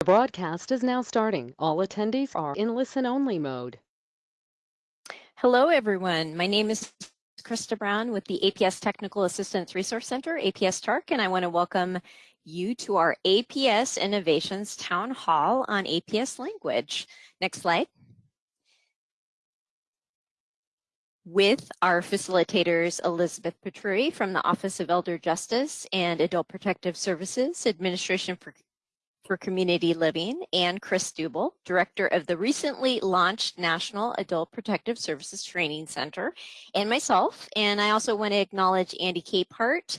The broadcast is now starting. All attendees are in listen-only mode. Hello, everyone. My name is Krista Brown with the APS Technical Assistance Resource Center, APS TARC, and I want to welcome you to our APS Innovations Town Hall on APS Language. Next slide. With our facilitators, Elizabeth Petrui from the Office of Elder Justice and Adult Protective Services, Administration for for Community Living, and Chris Dubble, Director of the recently launched National Adult Protective Services Training Center, and myself. And I also want to acknowledge Andy Capehart,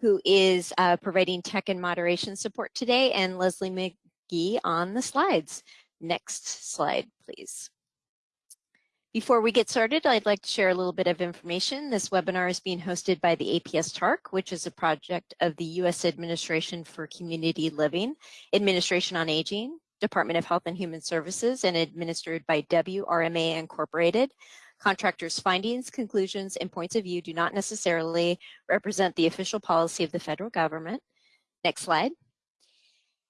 who is uh, providing tech and moderation support today, and Leslie McGee on the slides. Next slide, please. Before we get started, I'd like to share a little bit of information. This webinar is being hosted by the APS TARC, which is a project of the U.S. Administration for Community Living, Administration on Aging, Department of Health and Human Services, and administered by WRMA Incorporated. Contractors' findings, conclusions, and points of view do not necessarily represent the official policy of the federal government. Next slide.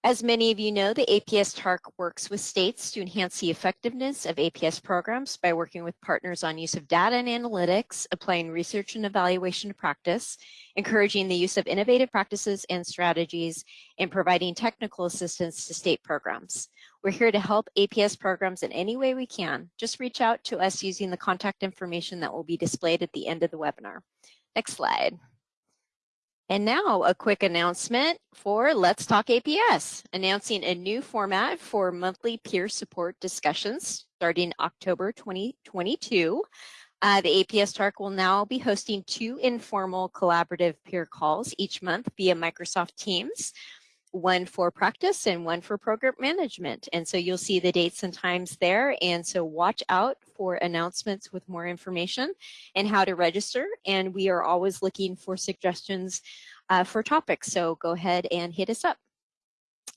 As many of you know, the APS TARC works with states to enhance the effectiveness of APS programs by working with partners on use of data and analytics, applying research and evaluation to practice, encouraging the use of innovative practices and strategies, and providing technical assistance to state programs. We're here to help APS programs in any way we can. Just reach out to us using the contact information that will be displayed at the end of the webinar. Next slide. And now a quick announcement for Let's Talk APS, announcing a new format for monthly peer support discussions starting October 2022. Uh, the APS TARC will now be hosting two informal collaborative peer calls each month via Microsoft Teams, one for practice and one for program management. And so you'll see the dates and times there. And so watch out for announcements with more information and how to register. And we are always looking for suggestions uh, for topics. So go ahead and hit us up.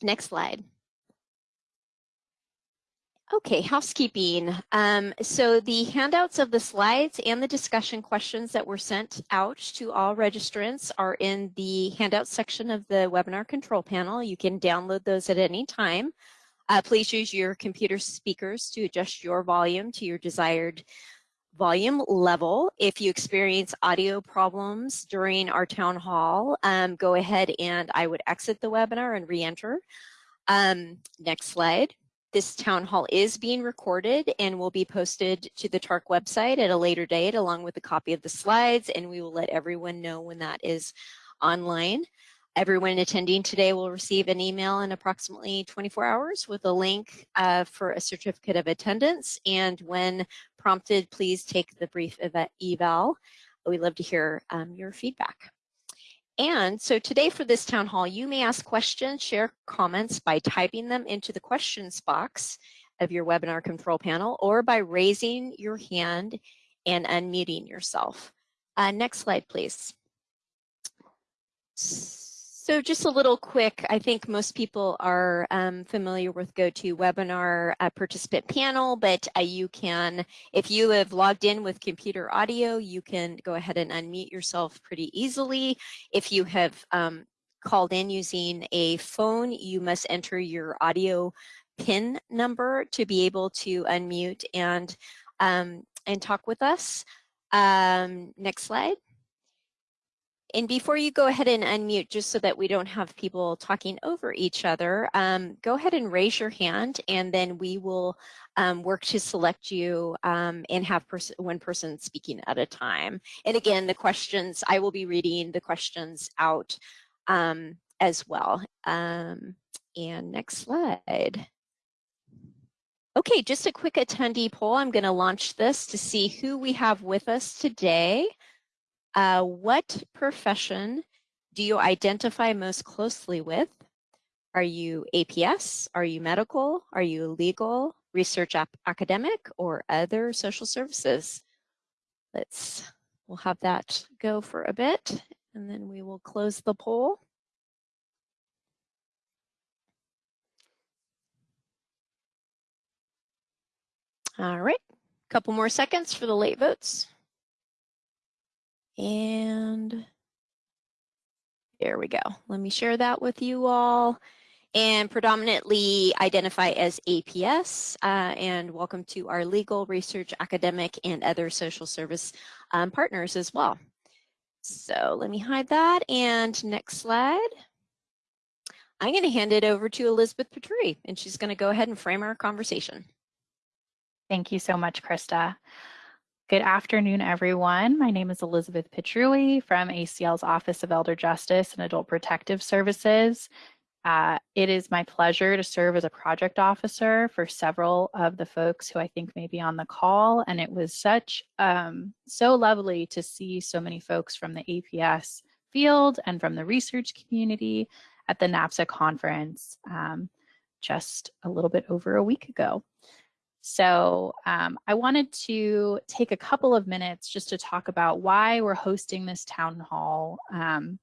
Next slide. Okay, housekeeping. Um, so the handouts of the slides and the discussion questions that were sent out to all registrants are in the handout section of the webinar control panel. You can download those at any time. Uh, please use your computer speakers to adjust your volume to your desired volume level. If you experience audio problems during our town hall, um, go ahead and I would exit the webinar and re-enter. Um, next slide. This town hall is being recorded and will be posted to the TARC website at a later date along with a copy of the slides and we will let everyone know when that is online. Everyone attending today will receive an email in approximately 24 hours with a link uh, for a certificate of attendance. And when prompted, please take the brief eval. We love to hear um, your feedback. And so today for this town hall, you may ask questions, share comments by typing them into the questions box of your webinar control panel or by raising your hand and unmuting yourself. Uh, next slide, please. So just a little quick, I think most people are um, familiar with GoToWebinar uh, participant panel, but uh, you can, if you have logged in with computer audio, you can go ahead and unmute yourself pretty easily. If you have um, called in using a phone, you must enter your audio PIN number to be able to unmute and, um, and talk with us. Um, next slide. And before you go ahead and unmute, just so that we don't have people talking over each other, um, go ahead and raise your hand and then we will um, work to select you um, and have pers one person speaking at a time. And again, the questions, I will be reading the questions out um, as well. Um, and next slide. Okay, just a quick attendee poll. I'm gonna launch this to see who we have with us today. Uh, what profession do you identify most closely with? Are you APS? Are you medical? Are you legal, research academic, or other social services? Let's, we'll have that go for a bit and then we will close the poll. All right, a couple more seconds for the late votes. And there we go. Let me share that with you all. and predominantly identify as APS. Uh, and welcome to our legal, research, academic, and other social service um, partners as well. So let me hide that. And next slide. I'm going to hand it over to Elizabeth Petrui, and she's going to go ahead and frame our conversation. Thank you so much, Krista. Good afternoon, everyone. My name is Elizabeth Petrui from ACL's Office of Elder Justice and Adult Protective Services. Uh, it is my pleasure to serve as a project officer for several of the folks who I think may be on the call. And it was such, um, so lovely to see so many folks from the APS field and from the research community at the NAPSA conference um, just a little bit over a week ago. So um, I wanted to take a couple of minutes just to talk about why we're hosting this town hall. Um,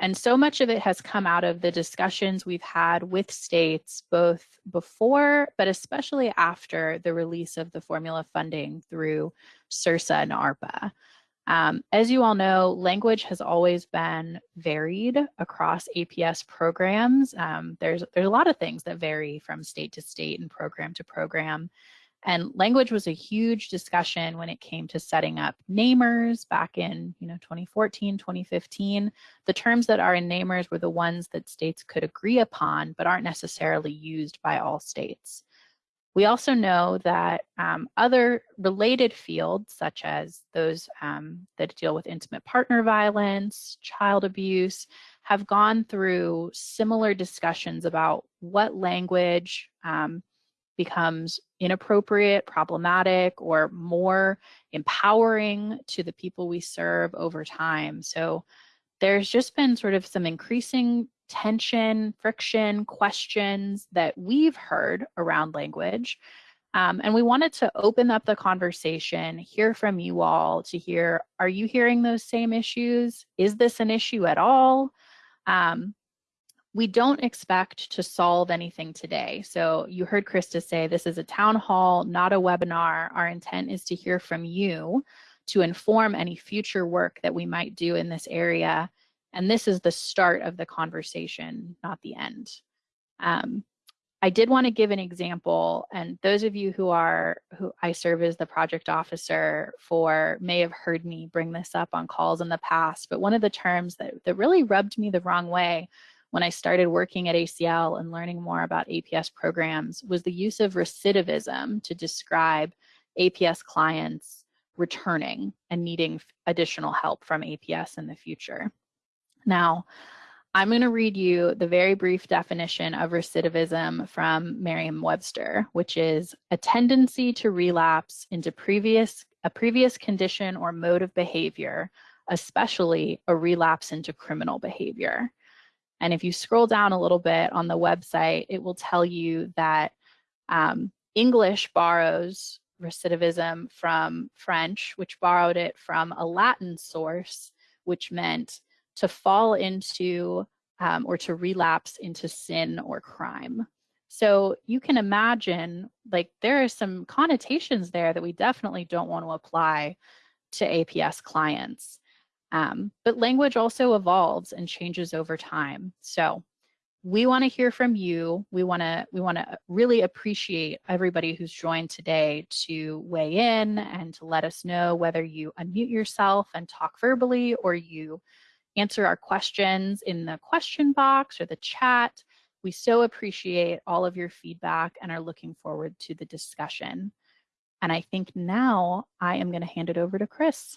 and so much of it has come out of the discussions we've had with states, both before, but especially after the release of the formula funding through CRRSA and ARPA. Um, as you all know, language has always been varied across APS programs. Um, there's, there's a lot of things that vary from state to state and program to program. And language was a huge discussion when it came to setting up NAMRS back in you know 2014, 2015. The terms that are in NAMRS were the ones that states could agree upon, but aren't necessarily used by all states. We also know that um, other related fields, such as those um, that deal with intimate partner violence, child abuse, have gone through similar discussions about what language um, becomes inappropriate, problematic, or more empowering to the people we serve over time. So there's just been sort of some increasing tension, friction, questions that we've heard around language. Um, and we wanted to open up the conversation, hear from you all to hear, are you hearing those same issues? Is this an issue at all? Um, we don't expect to solve anything today. So you heard Krista say this is a town hall, not a webinar. Our intent is to hear from you to inform any future work that we might do in this area. And this is the start of the conversation, not the end. Um, I did want to give an example, and those of you who are, who I serve as the project officer for may have heard me bring this up on calls in the past, but one of the terms that, that really rubbed me the wrong way when I started working at ACL and learning more about APS programs was the use of recidivism to describe APS clients returning and needing additional help from APS in the future. Now, I'm going to read you the very brief definition of recidivism from Merriam-Webster, which is a tendency to relapse into previous a previous condition or mode of behavior, especially a relapse into criminal behavior. And if you scroll down a little bit on the website, it will tell you that um, English borrows recidivism from French, which borrowed it from a Latin source, which meant to fall into um, or to relapse into sin or crime. So you can imagine like there are some connotations there that we definitely don't want to apply to APS clients. Um, but language also evolves and changes over time. So we want to hear from you. We want to we want to really appreciate everybody who's joined today to weigh in and to let us know whether you unmute yourself and talk verbally or you answer our questions in the question box or the chat. We so appreciate all of your feedback and are looking forward to the discussion. And I think now I am going to hand it over to Chris.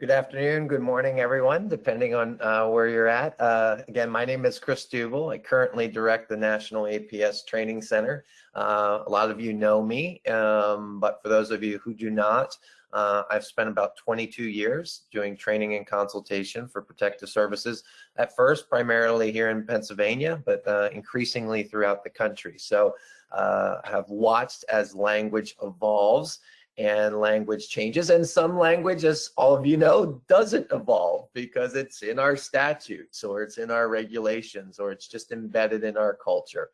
Good afternoon, good morning, everyone, depending on uh, where you're at. Uh, again, my name is Chris Dubble. I currently direct the National APS Training Center. Uh, a lot of you know me, um, but for those of you who do not, uh, I've spent about 22 years doing training and consultation for protective services, at first primarily here in Pennsylvania, but uh, increasingly throughout the country. So uh, I have watched as language evolves and language changes. And some language, as all of you know, doesn't evolve because it's in our statutes or it's in our regulations or it's just embedded in our culture.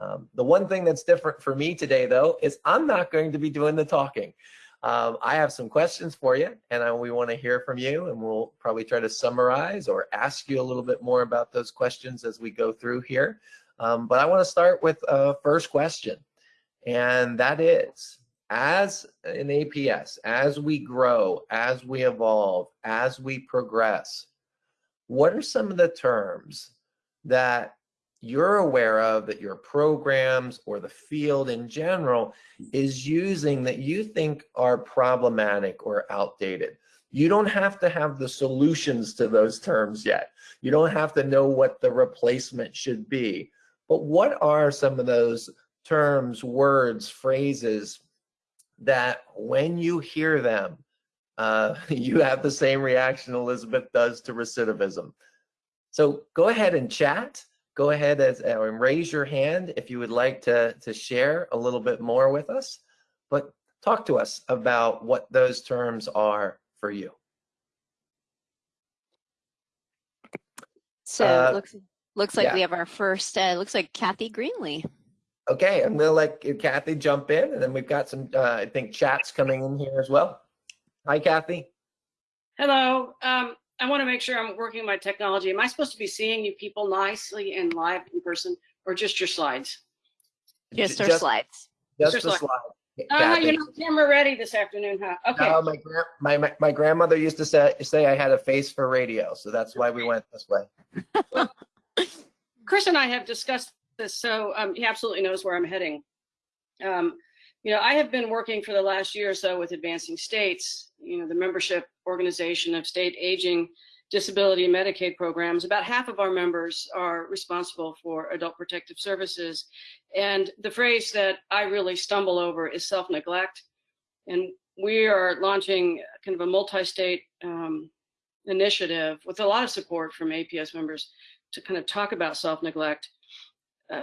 Um, the one thing that's different for me today, though, is I'm not going to be doing the talking. Um, I have some questions for you, and I, we want to hear from you, and we'll probably try to summarize or ask you a little bit more about those questions as we go through here. Um, but I want to start with a first question, and that is, as an APS, as we grow, as we evolve, as we progress, what are some of the terms that you're aware of that your programs or the field in general is using that you think are problematic or outdated. You don't have to have the solutions to those terms yet. You don't have to know what the replacement should be. But what are some of those terms, words, phrases that when you hear them, uh, you have the same reaction Elizabeth does to recidivism? So go ahead and chat go ahead as, uh, and raise your hand if you would like to, to share a little bit more with us. But talk to us about what those terms are for you. So Uh, looks looks like yeah. we have our first. Uh, looks like Kathy Greenlee. Okay, I'm gonna let Kathy jump in, and then we've got some, uh, I think, chats coming in here as well. Hi, Kathy. Hello. Um, I want to make sure I'm working my technology. Am I supposed to be seeing you people nicely and live in person or just your slides? Just J- our slides. Just Just the like- slide. Uh, you're not camera ready this afternoon, huh? Okay. No, my, my, my, my grandmother used to say, say I had a face for radio, so that's why we went this way. Chris and I have discussed this, so um, he absolutely knows where I'm heading. Um, you know, I have been working for the last year or so with Advancing States, you know, the membership organization of state aging, disability, Medicaid programs. About half of our members are responsible for adult protective services. And the phrase that I really stumble over is self-neglect. And we are launching kind of a multi-state um, initiative with a lot of support from APS members to kind of talk about self-neglect. Uh,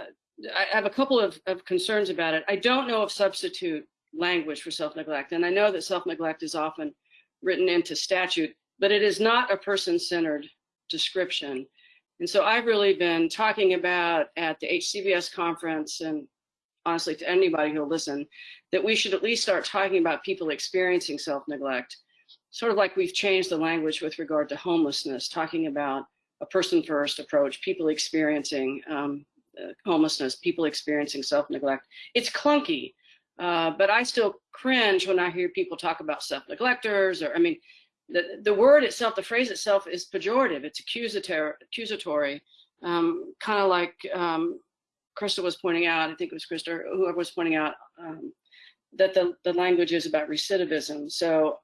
I have a couple of, of concerns about it. I don't know of substitute language for self-neglect, and I know that self-neglect is often written into statute, but it is not a person-centered description. And so I've really been talking about at the HCBS conference and honestly to anybody who'll listen, that we should at least start talking about people experiencing self-neglect, sort of like we've changed the language with regard to homelessness, talking about a person first approach, people experiencing um, homelessness, people experiencing self-neglect. It's clunky, uh, but I still cringe when I hear people talk about self-neglectors or, I mean, the, the word itself, the phrase itself is pejorative. It's accusatory, accusatory um, kind of like um, Krista was pointing out, I think it was Krista, whoever was pointing out, um, that the, the language is about recidivism. So,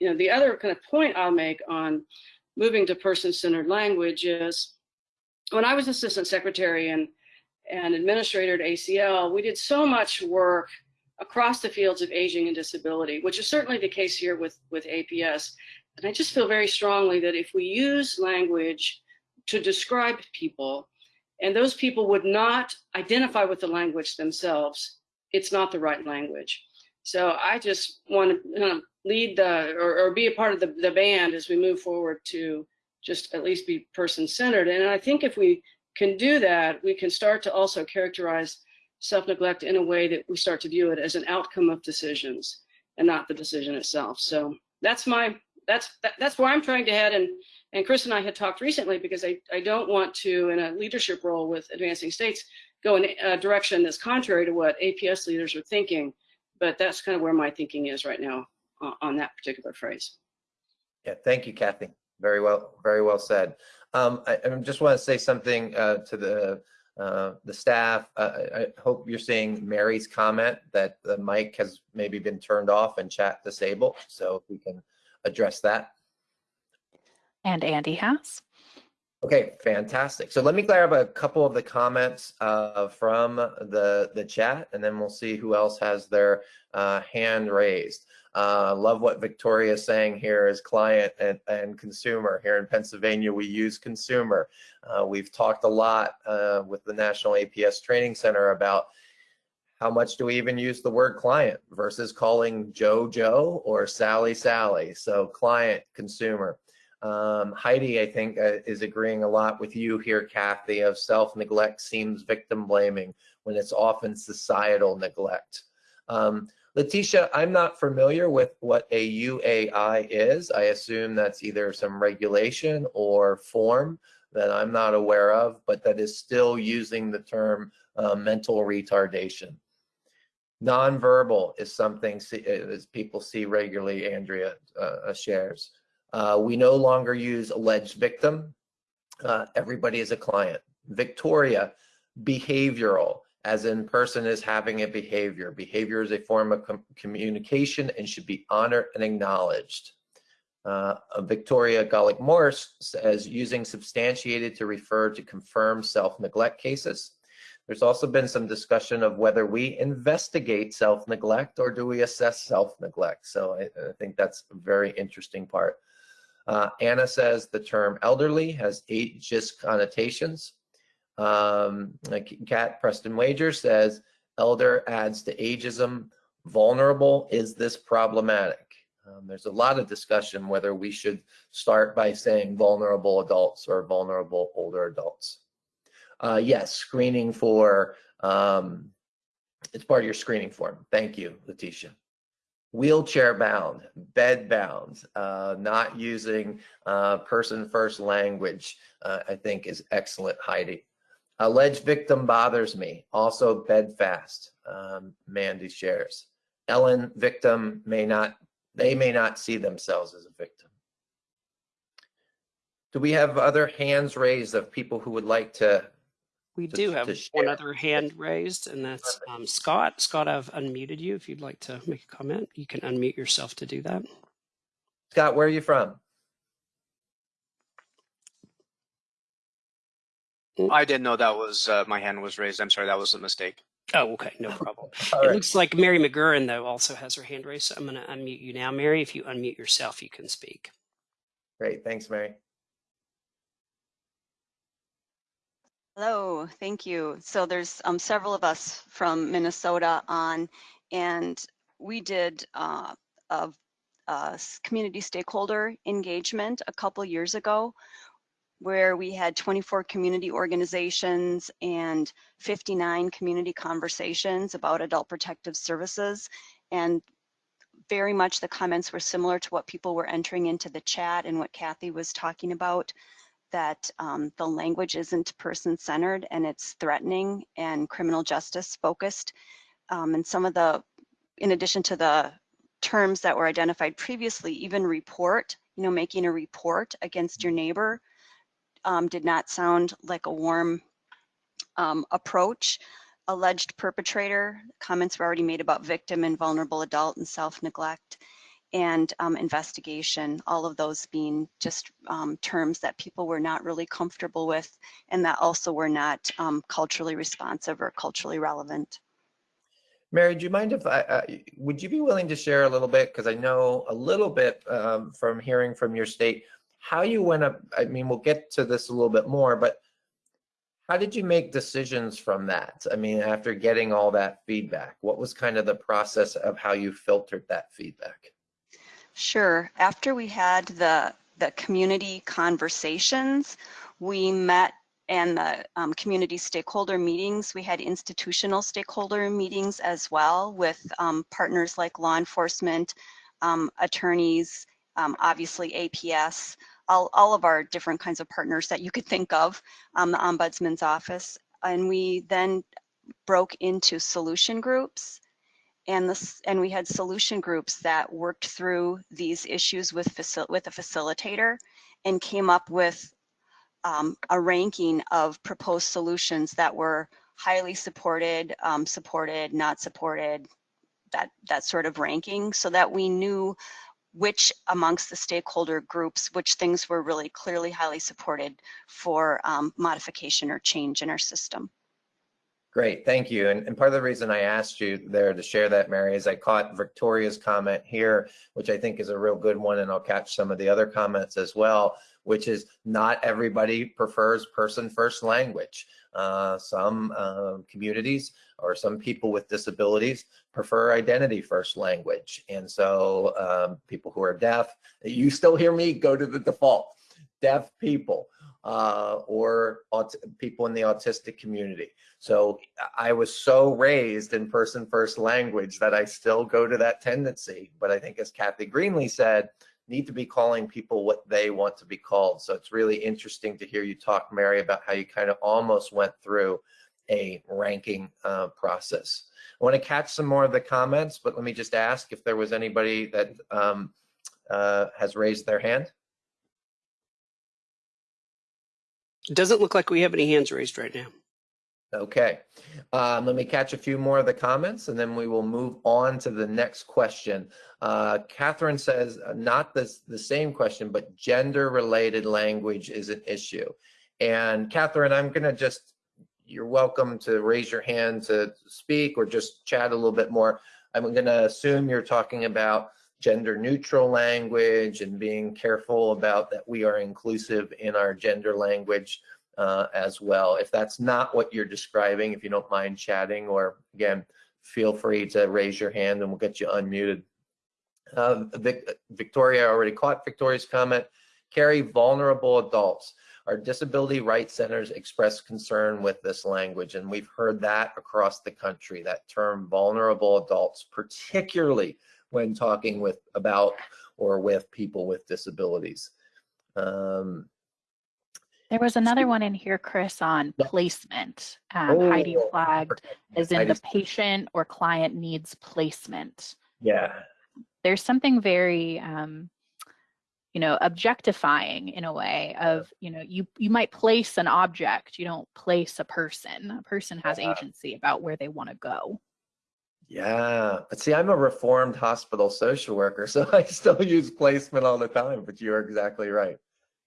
you know, the other kind of point I'll make on moving to person-centered language is when I was assistant secretary and, and administrator at ACL, we did so much work across the fields of aging and disability, which is certainly the case here with, with APS. And I just feel very strongly that if we use language to describe people, and those people would not identify with the language themselves, it's not the right language. So I just want to lead the or, or, be a part of the, the band as we move forward to just at least be person-centered. And I think if we can do that, we can start to also characterize self-neglect in a way that we start to view it as an outcome of decisions and not the decision itself. So that's my that's that, that's where I'm trying to head. And and Chris and I had talked recently because I I don't want to in a leadership role with advancing states go in a direction that's contrary to what APS leaders are thinking. But that's kind of where my thinking is right now on, on that particular phrase. Yeah, thank you, Kathy. Very well, very well said. Um, I, I just want to say something uh, to the uh, the staff. Uh, I hope you're seeing Mary's comment that the mic has maybe been turned off and chat disabled. So if we can address that. And Andy has. Okay, fantastic. So let me grab a couple of the comments uh, from the the chat, and then we'll see who else has their uh, hand raised. Uh, love what Victoria is saying here as client and, and consumer. Here in Pennsylvania, we use consumer. Uh, we've talked a lot uh, with the National APS Training Center about how much do we even use the word client versus calling Joe Joe or Sally Sally. So client, consumer. Um, Heidi, I think, uh, is agreeing a lot with you here, Kathy, of self-neglect seems victim blaming when it's often societal neglect. Um, Letitia, I'm not familiar with what a UAI is. I assume that's either some regulation or form that I'm not aware of, but that is still using the term uh, mental retardation. Nonverbal is something see- as people see regularly, Andrea uh, shares. Uh, we no longer use alleged victim. Uh, everybody is a client. Victoria, behavioral as in person is having a behavior. Behavior is a form of com communication and should be honored and acknowledged. Uh, Victoria Golick Morse says using substantiated to refer to confirmed self-neglect cases. There's also been some discussion of whether we investigate self-neglect or do we assess self-neglect. So I, I, think that's a very interesting part. Uh, Anna says the term elderly has ageist connotations. Um, like Kat Preston Wager says, elder adds to ageism. Vulnerable, is this problematic? Um, there's a lot of discussion whether we should start by saying vulnerable adults or vulnerable older adults. Uh, yes, screening for, um, it's part of your screening form. Thank you, Letitia. Wheelchair bound, bed bound, uh, not using uh, person first language, uh, I think is excellent, Heidi. Alleged victim bothers me. Also bedfast, um, Mandy shares. Ellen, victim may not, they may not see themselves as a victim. Do we have other hands raised of people who would like to? We to- do have one other hand raised, and that's um, Scott. Scott, I've unmuted you. If you'd like to make a comment, you can unmute yourself to do that. Scott, where are you from? I didn't know that was uh, my hand was raised. I'm sorry, that was a mistake. Oh, okay, no problem. It right. looks like Mary McGurran, though, also has her hand raised. So I'm going to unmute you now, Mary. If you unmute yourself, you can speak. Great. Thanks, Mary. Hello, thank you. So there's um, several of us from Minnesota on, and we did uh, a, a s- community stakeholder engagement a couple years ago where we had 24 community organizations and 59 community conversations about adult protective services. And very much the comments were similar to what people were entering into the chat and what Kathy was talking about that um, the language isn't person-centered and it's threatening and criminal justice focused. Um, and some of the, in addition to the terms that were identified previously, even report, you know, making a report against your neighbor um, did not sound like a warm um, approach. Alleged perpetrator, comments were already made about victim and vulnerable adult and self-neglect and um, investigation, all of those being just um, terms that people were not really comfortable with and that also were not um, culturally responsive or culturally relevant. Mary, do you mind if I, uh, would you be willing to share a little bit? Because I know a little bit um, from hearing from your state, how you went up, I mean, we'll get to this a little bit more, but how did you make decisions from that? I mean, after getting all that feedback, what was kind of the process of how you filtered that feedback? Sure. After we had the the community conversations, we met and the um, community stakeholder meetings. We had institutional stakeholder meetings as well with um, partners like law enforcement, um, attorneys, um, obviously APS, all, all of our different kinds of partners that you could think of, um, the ombudsman's office. And we then broke into solution groups and this and we had solution groups that worked through these issues with facil- with a facilitator and came up with um, a ranking of proposed solutions that were highly supported, um, supported, not supported, that that sort of ranking, so that we knew which amongst the stakeholder groups, which things were really clearly highly supported for um, modification or change in our system. Great, thank you. And, and part of the reason I asked you there to share that, Mary, is I caught Victoria's comment here, which I think is a real good one, and I'll catch some of the other comments as well, which is not everybody prefers person-first language. Uh, some uh, communities or some people with disabilities prefer identity-first language. And so um, people who are deaf, you still hear me, go to the default. Deaf people uh, or people in the autistic community. So I was so raised in person first language that I still go to that tendency. But I think, as Kathy Greenlee said, need to be calling people what they want to be called. So it's really interesting to hear you talk, Mary, about how you kind of almost went through a ranking uh, process. I want to catch some more of the comments, but let me just ask if there was anybody that um, uh, has raised their hand. It doesn't look like we have any hands raised right now. Okay, um, let me catch a few more of the comments and then we will move on to the next question. Uh, Catherine says, uh, not the, the same question, but gender related language is an issue. And Catherine, I'm gonna just, you're welcome to raise your hand to speak or just chat a little bit more. I'm gonna assume you're talking about gender neutral language and being careful about that we are inclusive in our gender language uh, as well. If that's not what you're describing, if you don't mind chatting, or again, feel free to raise your hand and we'll get you unmuted. Uh, Vic, Victoria, already caught Victoria's comment. Carrie, vulnerable adults. Our disability rights centers express concern with this language, and we've heard that across the country, that term vulnerable adults, particularly when talking with about or with people with disabilities. Um, There was another one in here, Chris, on placement. Um, Heidi Oh, flagged as in the patient or client needs placement. Yeah, There's something very, um, you know, objectifying in a way of, you know, you you might place an object, you don't place a person. A person has Yeah. agency about where they want to go. yeah. But see, I'm a reformed hospital social worker, so I still use placement all the time, but you're exactly right.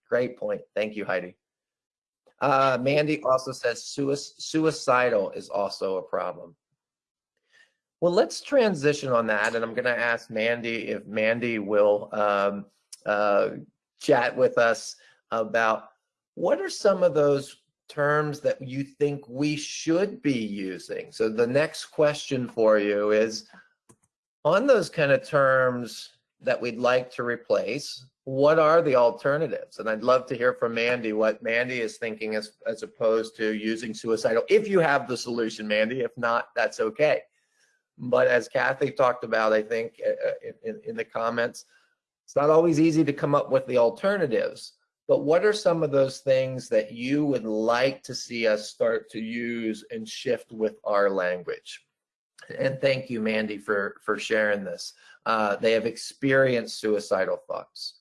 Great point. Thank you, Heidi. Uh, Mandy also says suicidal is also a problem. Well, let's transition on that, and I'm going to ask Mandy if Mandy will um, uh, chat with us about what are some of those terms that you think we should be using. So the next question for you is, on those kind of terms that we'd like to replace, what are the alternatives? And I'd love to hear from Mandy what Mandy is thinking as, as opposed to using suicidal. If you have the solution, Mandy, if not, that's okay. But as Kathy talked about, I think uh, uh, in, in the comments, it's not always easy to come up with the alternatives. But what are some of those things that you would like to see us start to use and shift with our language? And thank you, Mandy, for, for sharing this. Uh, they have experienced suicidal thoughts.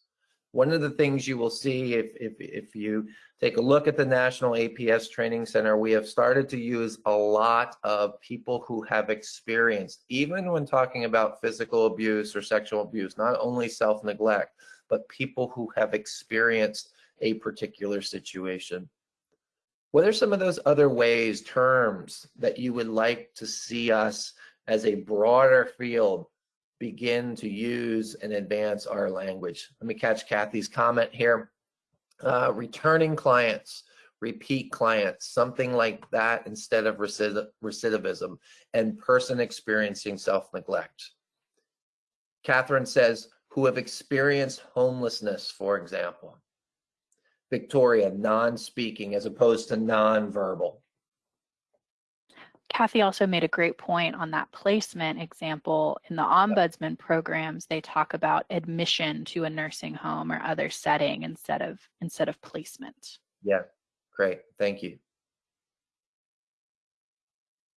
One of the things you will see if, if, if you take a look at the National APS Training Center, we have started to use a lot of people who have experienced, even when talking about physical abuse or sexual abuse, not only self-neglect, but people who have experienced a particular situation. What are some of those other ways, terms that you would like to see us as a broader field begin to use and advance our language? Let me catch Kathy's comment here. Uh, returning clients, repeat clients, something like that instead of recid recidivism and person experiencing self-neglect. Catherine says, who have experienced homelessness, for example. Victoria, non-speaking as opposed to non-verbal. Kathy also made a great point on that placement example. In the ombudsman programs, they talk about admission to a nursing home or other setting instead of instead of placement. Yeah, great. Thank you.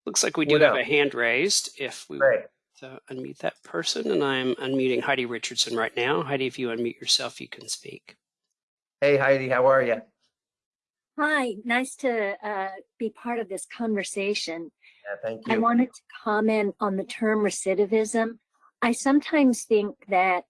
Looks like we do What have else? a hand raised. If we Great. to unmute that person, and I'm unmuting Heidi Richardson right now. Heidi, if you unmute yourself, you can speak. Hey Heidi, how are you? Hi, nice to uh, be part of this conversation. Yeah, thank I wanted to comment on the term recidivism. I sometimes think that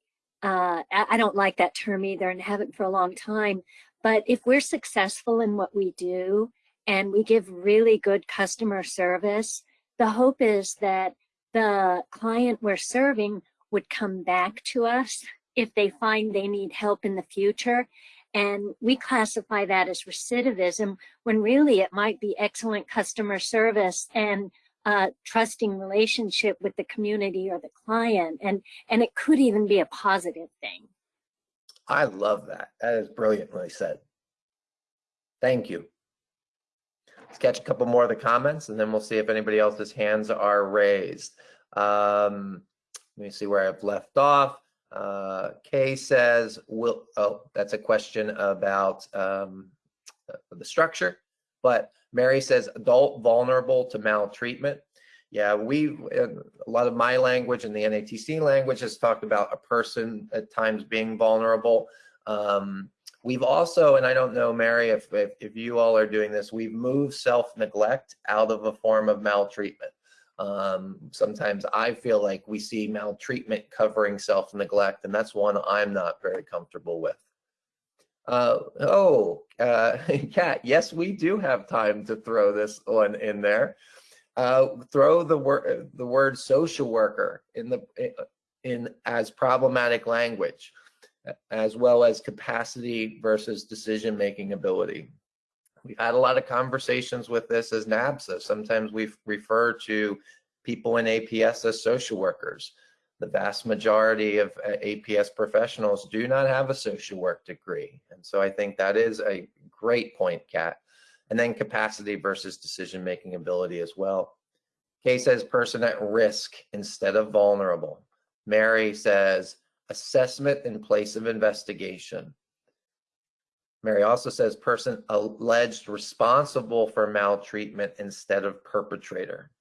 uh, I don't like that term either and haven't for a long time. But if we're successful in what we do and we give really good customer service, the hope is that the client we're serving would come back to us if they find they need help in the future. And we classify that as recidivism when really it might be excellent customer service and uh, trusting relationship with the community or the client. And, and it could even be a positive thing. I love that. That is brilliantly said. Thank you. Let's catch a couple more of the comments and then we'll see if anybody else's hands are raised. Um, let me see where I've left off. Uh, Kay says, will, oh, that's a question about um, the structure. But Mary says, adult vulnerable to maltreatment. Yeah, we, a lot of my language and the NATC language has talked about a person at times being vulnerable. Um, we've also, and I don't know, Mary, if, if, if you all are doing this, we've moved self-neglect out of a form of maltreatment. Um, sometimes I feel like we see maltreatment covering self-neglect, and that's one I'm not very comfortable with. Uh, oh, uh, Kat, yes, we do have time to throw this one in there. Uh, throw the word the word social worker in the in as problematic language, as well as capacity versus decision making ability. We've had a lot of conversations with this as NABCA. Sometimes we refer to people in APS as social workers. The vast majority of uh, APS professionals do not have a social work degree. And so I think that is a great point, Kat. And then capacity versus decision-making ability as well. Kay says person at risk instead of vulnerable. Mary says assessment in place of investigation. Mary also says person alleged responsible for maltreatment instead of perpetrator.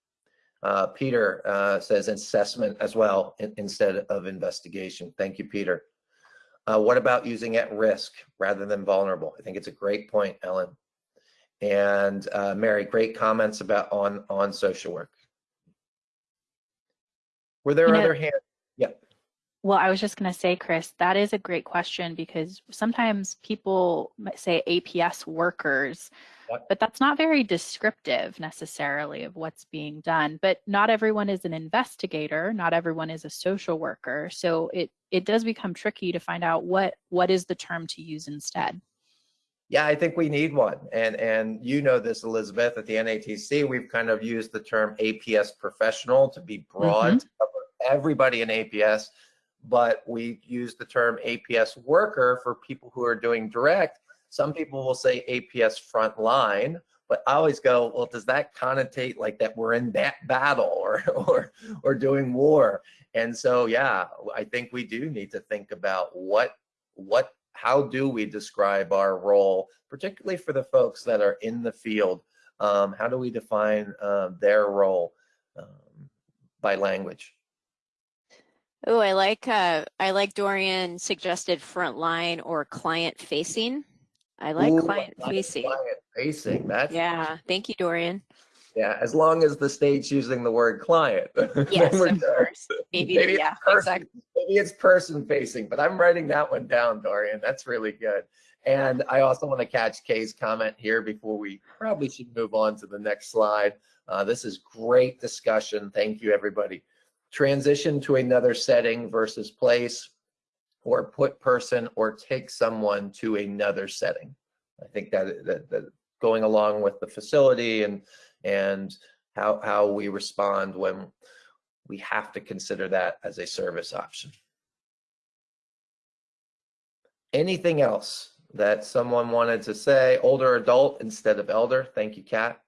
Uh, Peter uh, says assessment as well in, instead of investigation. Thank you, Peter. Uh, what about using at risk rather than vulnerable? I think it's a great point, Ellen. And uh, Mary, great comments about on on social work. Were there you other know, hands? Yeah. Well, I was just going to say, Chris, that is a great question because sometimes people say APS workers, yep. but that's not very descriptive necessarily of what's being done. But not everyone is an investigator, not everyone is a social worker. So it it does become tricky to find out what what is the term to use instead. Yeah, I think we need one. And and you know this, Elizabeth, at the NATC, we've kind of used the term APS professional to be broad mm -hmm. to cover everybody in APS but we use the term APS worker for people who are doing direct. Some people will say APS frontline, but I always go, well, does that connotate like that we're in that battle or, or, or doing war? And so, yeah, I think we do need to think about what, what, how do we describe our role, particularly for the folks that are in the field? Um, how do we define uh, their role um, by language? Oh, I like uh, I like Dorian suggested frontline or client facing. I like Ooh, client facing. Client facing. That's yeah. Thank you, Dorian. Yeah, as long as the state's using the word client. Yes, of course. Maybe, maybe yeah, person, exactly. Maybe it's person facing, but I'm writing that one down, Dorian. That's really good. And I also want to catch Kay's comment here before we probably should move on to the next slide. Uh, this is great discussion. Thank you, everybody transition to another setting versus place or put person or take someone to another setting. I think that, that, that going along with the facility and and how how we respond when we have to consider that as a service option. Anything else that someone wanted to say? Older adult instead of elder. Thank you, Kat.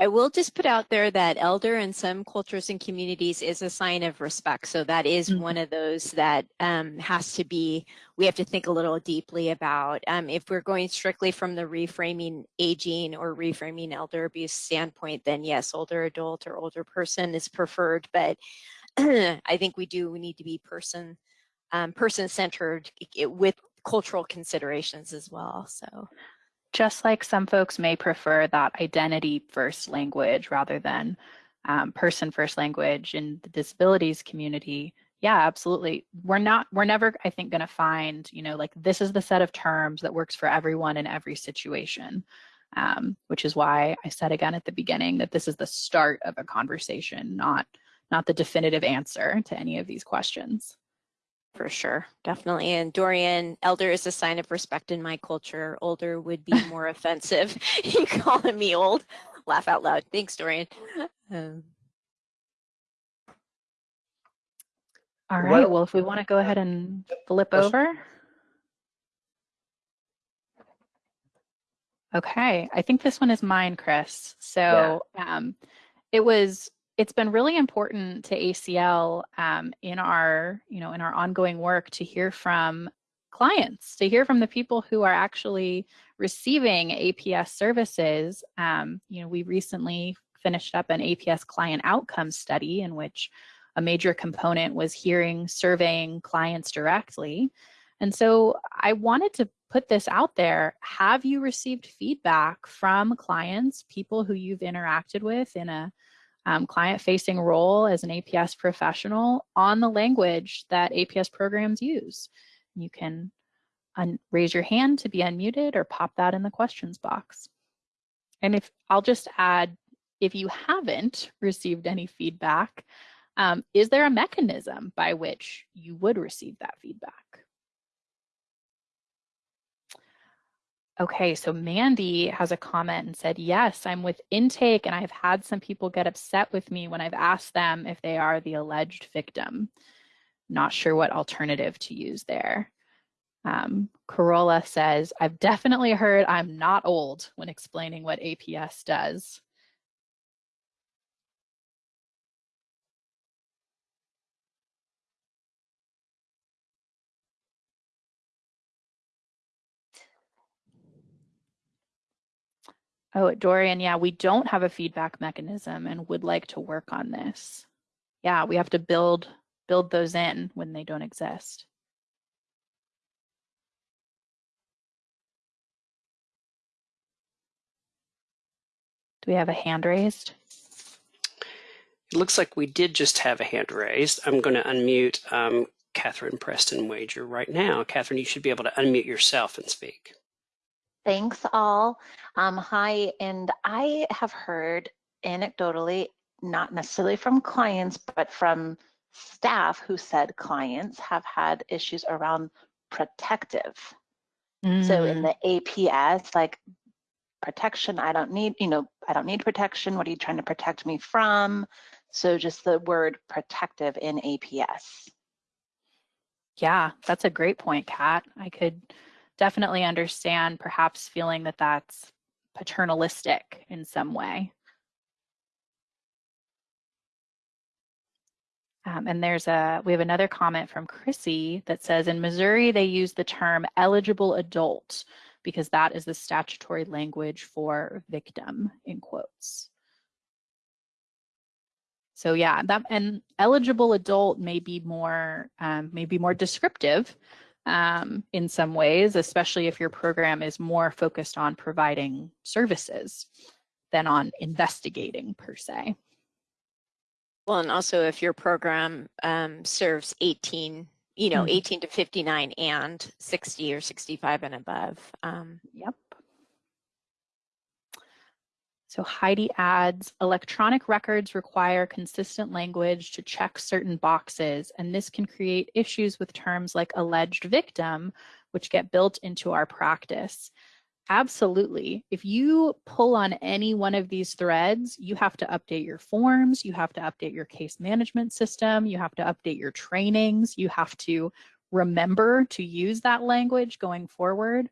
I will just put out there that elder in some cultures and communities is a sign of respect. So that is mm -hmm. one of those that um, has to be, we have to think a little deeply about. Um, if we're going strictly from the reframing aging or reframing elder abuse standpoint, then yes, older adult or older person is preferred. But I think we do, we need to be person, um, person centered with cultural considerations as well. So just like some folks may prefer that identity first language rather than um, person first language in the disabilities community yeah absolutely. We're not we're never i think going to find you know like this is the set of terms that works for everyone in every situation um, which is why i said again at the beginning that this is the start of a conversation not not the definitive answer to any of these questions for sure definitely and dorian elder is a sign of respect in my culture. Older would be more offensive you calling me old. Laugh out loud. Thanks dorian. Um, all right well if we want to go ahead and flip oh, over. Okay i think this one is mine chris. So yeah. um, it was it's been really important to ACL um, in our, you know, in our ongoing work to hear from clients, to hear from the people who are actually receiving APS services. Um, you know, we recently finished up an APS client outcome study in which a major component was hearing, surveying clients directly. And so I wanted to put this out there. Have you received feedback from clients, people who you've interacted with in a um, client facing role as an APS professional on the language that APS programs use? You can raise your hand to be unmuted or pop that in the questions box. And if I'll just add, if you haven't received any feedback, um, is there a mechanism by which you would receive that feedback? Okay, so Mandy has a comment and said, yes, I'm with intake and I've had some people get upset with me when I've asked them if they are the alleged victim. Not sure what alternative to use there. Um, Corolla says, I've definitely heard I'm not old when explaining what APS does. Oh, Dorian, yeah, we don't have a feedback mechanism and would like to work on this. Yeah, we have to build build those in when they don't exist. Do we have a hand raised? It looks like we did just have a hand raised. I'm going to unmute um, Catherine Preston Wager right now. Catherine, you should be able to unmute yourself and speak. Thanks all. Um, hi, and I have heard anecdotally, not necessarily from clients, but from staff who said clients have had issues around protective. Mm. So in mm. the APS, like protection, I don't need, you know, I don't need protection. What are you trying to protect me from? So just the word protective in APS. Yeah, that's a great point, Kat. I could definitely understand perhaps feeling that that's paternalistic in some way. Um, and there's a, we have another comment from Chrissy that says in Missouri, they use the term eligible adult because that is the statutory language for victim in quotes. So yeah, that and eligible adult may be more, um, may be more descriptive um, in some ways, especially if your program is more focused on providing services than on investigating per se. Well, and also if your program um, serves 18, you know, mm -hmm. 18 to 59 and 60 or 65 and above. Um, yep. So Heidi adds, electronic records require consistent language to check certain boxes, and this can create issues with terms like alleged victim, which get built into our practice. Absolutely. If you pull on any one of these threads, you have to update your forms, you have to update your case management system, you have to update your trainings, you have to remember to use that language going forward.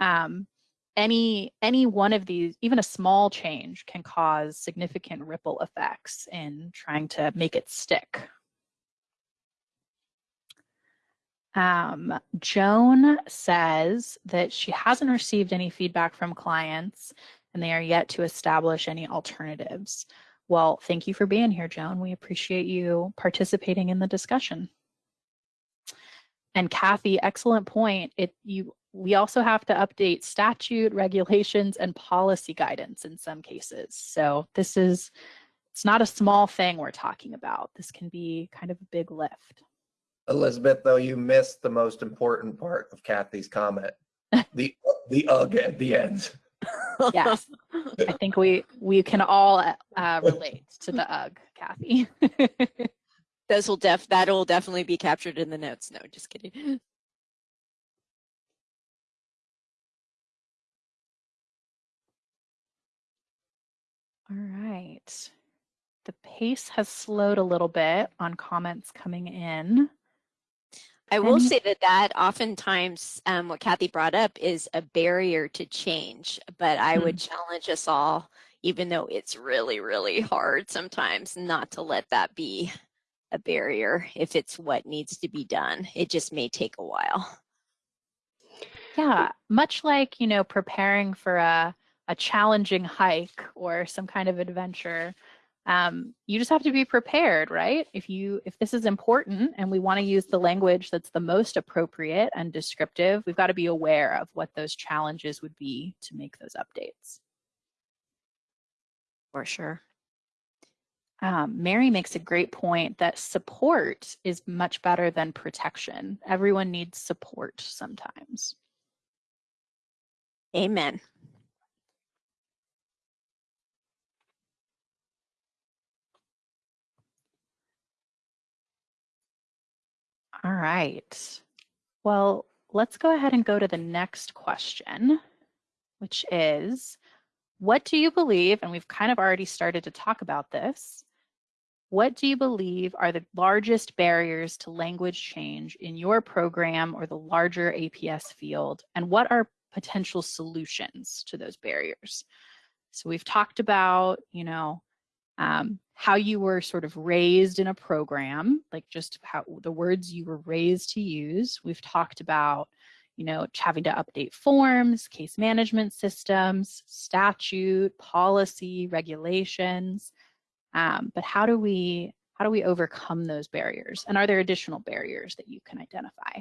Um, any any one of these even a small change can cause significant ripple effects in trying to make it stick. Um, joan says that she hasn't received any feedback from clients and they are yet to establish any alternatives. Well thank you for being here joan. We appreciate you participating in the discussion. And Kathy, excellent point. It you we also have to update statute, regulations, and policy guidance in some cases. So this is, it's not a small thing we're talking about. This can be kind of a big lift. Elizabeth, though, you missed the most important part of Kathy's comment. the the UG at the end. yes, I think we we can all uh, relate to the UG, Kathy. Those will def that'll definitely be captured in the notes. No, just kidding. All right. The pace has slowed a little bit on comments coming in. I will say that that oftentimes, um, what Kathy brought up is a barrier to change, but I would challenge us all, even though it's really, really hard sometimes, not to let that be a barrier if it's what needs to be done. It just may take a while. Yeah, much like, you know, preparing for a, a challenging hike or some kind of adventure, um, you just have to be prepared, right? If you if this is important and we want to use the language that's the most appropriate and descriptive, we've got to be aware of what those challenges would be to make those updates. For sure. Um, Mary makes a great point that support is much better than protection. Everyone needs support sometimes. Amen. All right. Well, let's go ahead and go to the next question, which is what do you believe, and we've kind of already started to talk about this, what do you believe are the largest barriers to language change in your program or the larger APS field, and what are potential solutions to those barriers? So we've talked about, you know, um, how you were sort of raised in a program, like just how the words you were raised to use. We've talked about, you know, having to update forms, case management systems, statute, policy, regulations. Um, but how do we how do we overcome those barriers? And are there additional barriers that you can identify?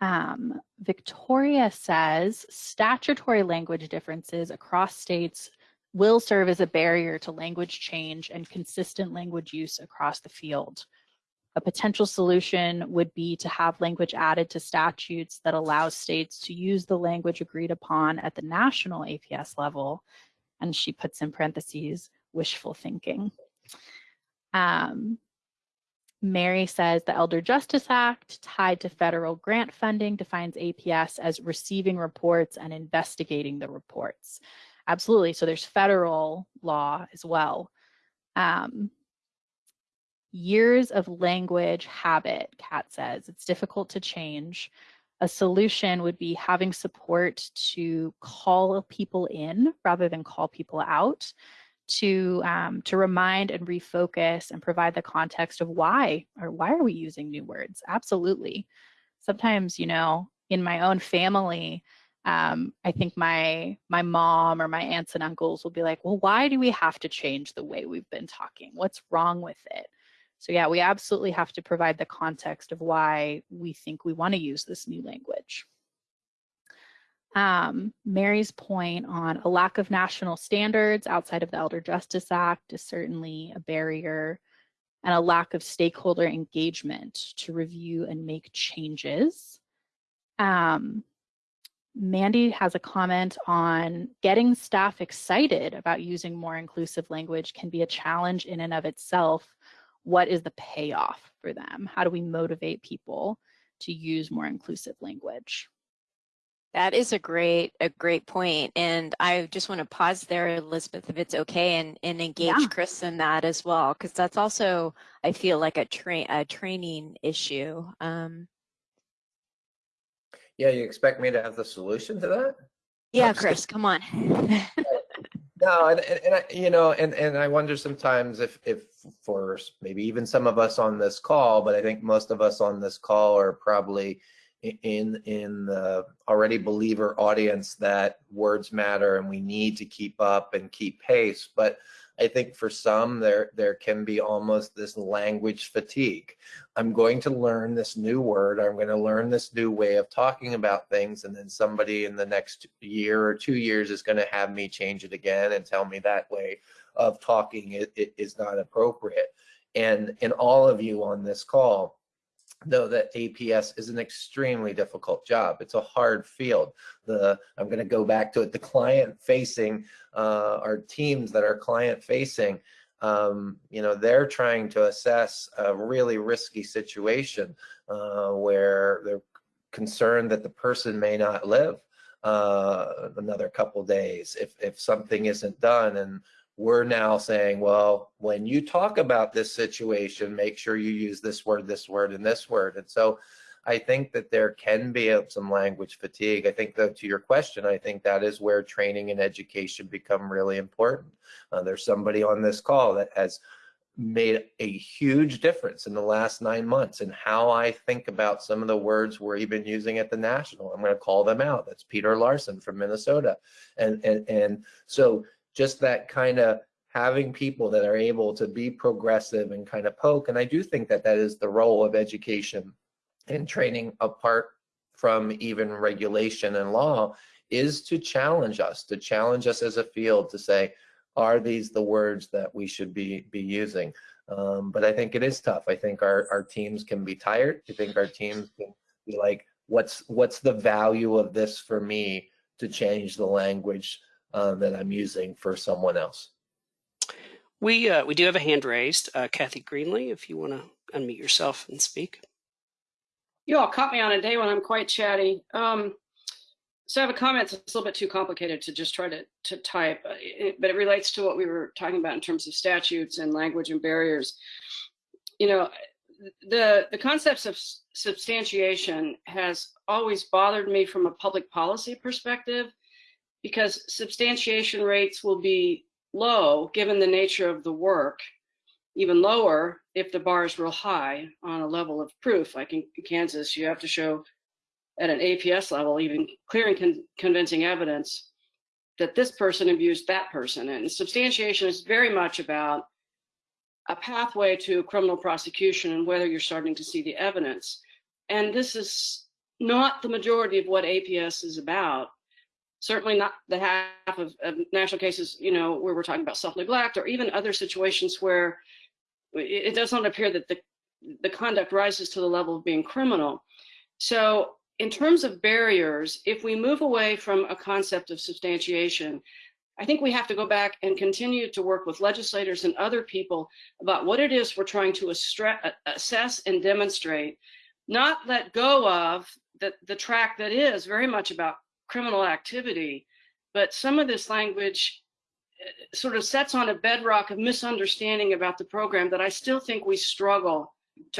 Um, Victoria says statutory language differences across states will serve as a barrier to language change and consistent language use across the field. A potential solution would be to have language added to statutes that allows states to use the language agreed upon at the national APS level. And she puts in parentheses, wishful thinking. Um, Mary says the Elder Justice Act tied to federal grant funding defines APS as receiving reports and investigating the reports. Absolutely. So there's federal law as well. Um, years of language habit, Kat says. It's difficult to change. A solution would be having support to call people in rather than call people out to um, to remind and refocus and provide the context of why or why are we using new words absolutely sometimes you know in my own family um, I think my my mom or my aunts and uncles will be like, well, why do we have to change the way we've been talking? What's wrong with it? So yeah, we absolutely have to provide the context of why we think we want to use this new language. Um, Mary's point on a lack of national standards outside of the Elder Justice Act is certainly a barrier and a lack of stakeholder engagement to review and make changes. Um, Mandy has a comment on getting staff excited about using more inclusive language can be a challenge in and of itself. What is the payoff for them? How do we motivate people to use more inclusive language? That is a great a great point, and I just want to pause there, Elizabeth, if it's okay, and and engage Yeah. Chris in that as well, because that's also I feel like a train a training issue. Um, Yeah, you expect me to have the solution to that? yeah, I'm Chris, come on. No, and, and, and I, you know, and, and I wonder sometimes if, if for maybe even some of us on this call, but I think most of us on this call are probably in, in the already believer audience that words matter and we need to keep up and keep pace. But I think for some there, there can be almost this language fatigue. I'm going to learn this new word. I'm going to learn this new way of talking about things. And then somebody in the next year or two years is going to have me change it again and tell me that way of talking it, it is not appropriate. And, and all of you on this call know that APS is an extremely difficult job. It's a hard field. The I'm going to go back to it. The client facing, uh, our teams that are client facing, um, you know, they're trying to assess a really risky situation uh, where they're concerned that the person may not live uh, another couple days if if something isn't done and we're now saying, well, when you talk about this situation, make sure you use this word, this word, and this word. And so I think that there can be some language fatigue. I think, though, to your question, I think that is where training and education become really important. Uh, there's somebody on this call that has made a huge difference in the last nine months in how I think about some of the words we're even using at the national. I'm going to call them out. That's Peter Larson from Minnesota. And, and, and so just that kind of having people that are able to be progressive and kind of poke. And I do think that that is the role of education and training apart from even regulation and law is to challenge us, to challenge us as a field to say, are these the words that we should be be using? Um, but I think it is tough. I think our, our teams can be tired. I think our teams can be like, what's what's the value of this for me to change the language uh, that I'm using for someone else? We uh, we do have a hand raised, uh, Kathy Greenlee. If you want to unmute yourself and speak. You all caught me on a day when I'm quite chatty. Um, so I have a comment that's a little bit too complicated to just try to, to type, uh, it, but it relates to what we were talking about in terms of statutes and language and barriers. You know, the, the concepts of substantiation has always bothered me from a public policy perspective because substantiation rates will be low given the nature of the work, even lower if the bar is real high on a level of proof. Like in Kansas, you have to show at an APS level, even clear and con convincing evidence that this person abused that person. And substantiation is very much about a pathway to criminal prosecution and whether you're starting to see the evidence. And this is not the majority of what APS is about. Certainly not the half of, of national cases, you know, where we're talking about self-neglect or even other situations where it does not appear that the, the conduct rises to the level of being criminal. So in terms of barriers, if we move away from a concept of substantiation, I think we have to go back and continue to work with legislators and other people about what it is we're trying to assess and demonstrate, not let go of the, the track that is very much about criminal activity, but some of this language uh, sort of sets on a bedrock of misunderstanding about the program that I still think we struggle